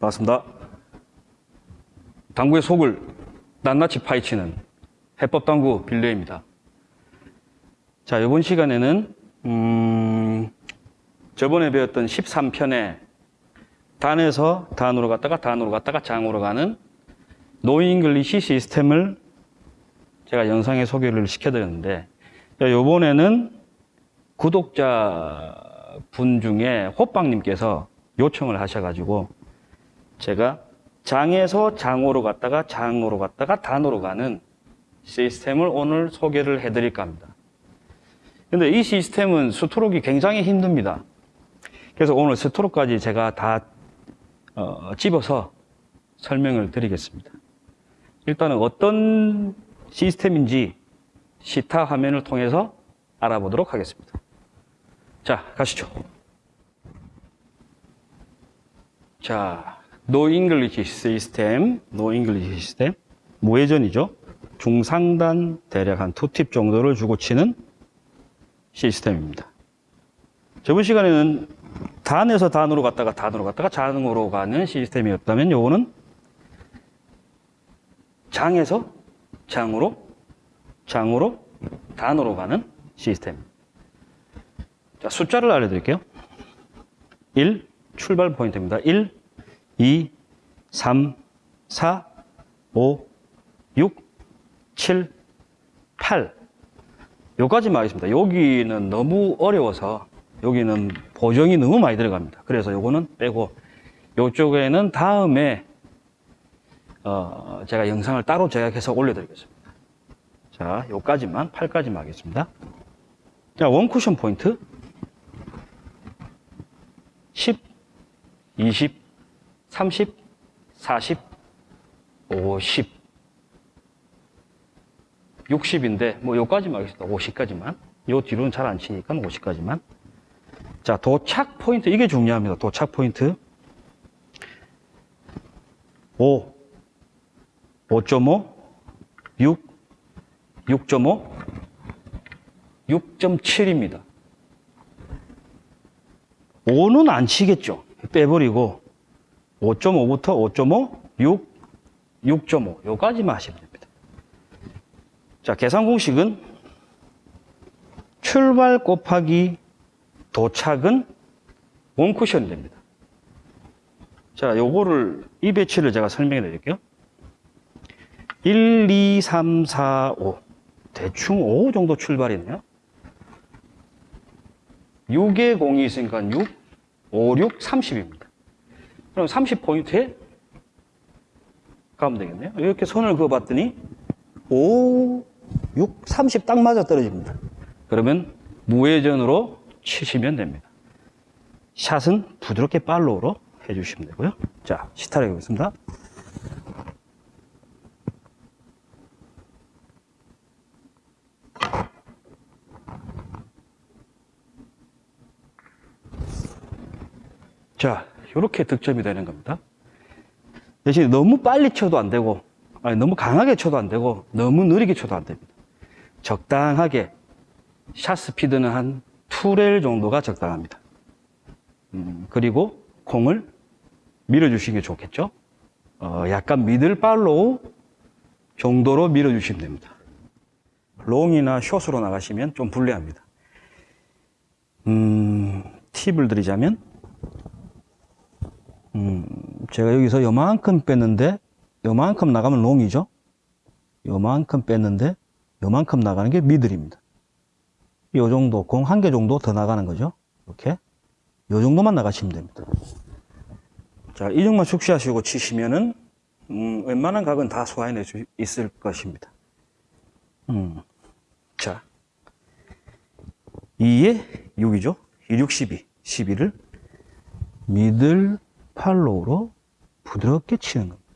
반갑습니다. 당구의 속을 낱낱이 파헤치는 해법당구 빌레입니다. 자, 이번 시간에는 음, 저번에 배웠던 13편에 단에서 단으로 갔다가 단으로 갔다가 장으로 가는 no English 시스템을 제가 영상에 소개를 시켜드렸는데 이번에는 구독자 분 중에 호빵님께서 요청을 하셔가지고 제가 장에서 장으로 갔다가 장으로 갔다가 단으로 가는 시스템을 오늘 소개를 해드릴까 합니다. 근데 이 시스템은 스트로크가 굉장히 힘듭니다. 그래서 오늘 스트로크까지 제가 다 어, 집어서 설명을 드리겠습니다. 일단은 어떤 시스템인지 시타 화면을 통해서 알아보도록 하겠습니다. 자, 가시죠. 자, no English 시스템, no English 시스템, 무회전이죠. 중상단 대략 한 두 팁 정도를 주고 치는 시스템입니다. 저번 시간에는 단에서 단으로 갔다가 단으로 갔다가 장으로 가는 시스템이었다면 요거는 장에서 장으로 장으로 단으로 가는 시스템. 자, 숫자를 알려드릴게요. 1, 출발 포인트입니다. 1, 2, 3, 4, 5, 6, 7, 8. 여기까지만 하겠습니다. 여기는 너무 어려워서 여기는 보정이 너무 많이 들어갑니다. 그래서 요거는 빼고 요쪽에는 다음에 어, 제가 영상을 따로 제작해서 올려드리겠습니다. 자, 요까지만 8까지만 하겠습니다. 자, 원쿠션 포인트 10, 20, 30, 40, 50, 60인데 뭐 요까지만 하겠습니다. 50까지만. 요 뒤로는 잘 안 치니까 50까지만. 자, 도착 포인트 이게 중요합니다. 도착 포인트 5, 5.5, 6, 6.5, 6.7입니다. 5는 안 치겠죠. 빼버리고 5.5부터 5.5, 6, 6.5 요까지만 하시면 됩니다. 자, 계산 공식은 출발 곱하기 도착은 원쿠션이 됩니다. 자, 요거를 이 배치를 제가 설명해 드릴게요. 1, 2, 3, 4, 5. 대충 5 정도 출발이네요. 6에 공이 있으니까 6, 5, 6, 30입니다. 그럼 30포인트에 가면 되겠네요. 이렇게 손을 그어봤더니 5, 6, 30 딱 맞아 떨어집니다. 그러면 무회전으로 치시면 됩니다. 샷은 부드럽게 팔로우로 해주시면 되고요. 자, 시타를 해보겠습니다. 자, 이렇게 득점이 되는 겁니다. 대신에 너무 빨리 쳐도 안 되고, 아니, 너무 강하게 쳐도 안 되고, 너무 느리게 쳐도 안 됩니다. 적당하게, 샷 스피드는 한 2레일 정도가 적당합니다. 음, 그리고 공을 밀어주시는 게 좋겠죠? 어, 약간 middle follow 정도로 밀어주시면 됩니다. long이나 short으로 나가시면 좀 불리합니다. 음, 팁을 드리자면, 음, 제가 여기서 요만큼 뺐는데, 요만큼 나가면 롱이죠? 요만큼 뺐는데, 요만큼 나가는 게 미들입니다. 요 정도, 공 한 개 정도 더 나가는 거죠. 이렇게. 요 정도만 나가시면 됩니다. 자, 이 정도만 숙시하시고 치시면은, 음, 웬만한 각은 다 소화해낼 수 있을 것입니다. 음, 자. 2에 6이죠. 2, 6, 12. 12를 미들 팔로우로 부드럽게 치는 겁니다.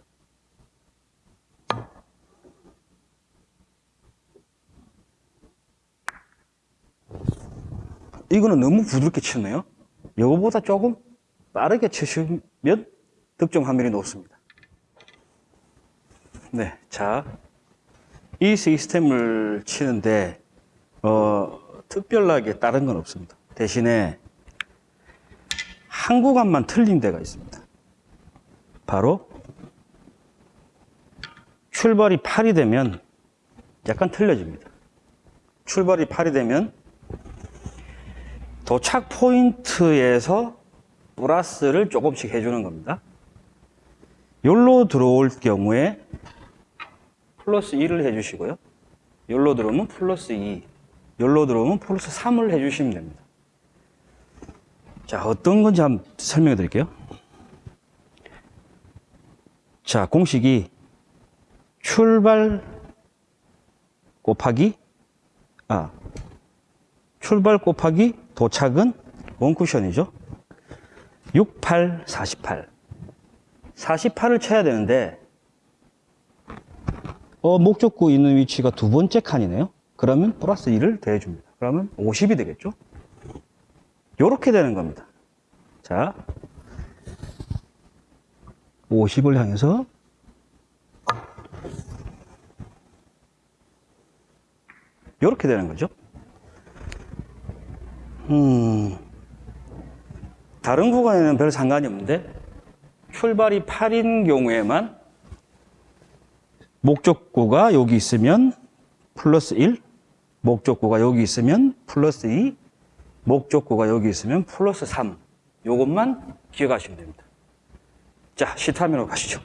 이거는 너무 부드럽게 치네요. 이거보다 조금 빠르게 치시면 득점 확률이 높습니다. 네, 자, 이 시스템을 치는데 어, 특별하게 다른 건 없습니다. 대신에 한 구간만 틀린 데가 있습니다. 바로 출발이 8이 되면 약간 틀려집니다. 출발이 8이 되면 도착 포인트에서 플러스를 조금씩 해주는 겁니다. 여기로 들어올 경우에 플러스 1을 해주시고요. 여기로 들어오면 플러스 2, 여기로 들어오면 플러스 3을 해주시면 됩니다. 자, 어떤 건지 한번 설명해 드릴게요. 자, 공식이 출발 곱하기, 아, 출발 곱하기 도착은 원쿠션이죠. 6, 8, 48. 48을 쳐야 되는데, 어, 목적구 있는 위치가 두 번째 칸이네요. 그러면 플러스 1을 더해줍니다. 그러면 50이 되겠죠. 요렇게 되는 겁니다. 자, 50을 향해서 요렇게 되는 거죠. 음, 다른 구간에는 별 상관이 없는데 출발이 8인 경우에만 목적구가 여기 있으면 플러스 1, 목적구가 여기 있으면 플러스 2, 목적구가 여기 있으면 플러스 3. 요것만 기억하시면 됩니다. 자, 시타민으로 가시죠.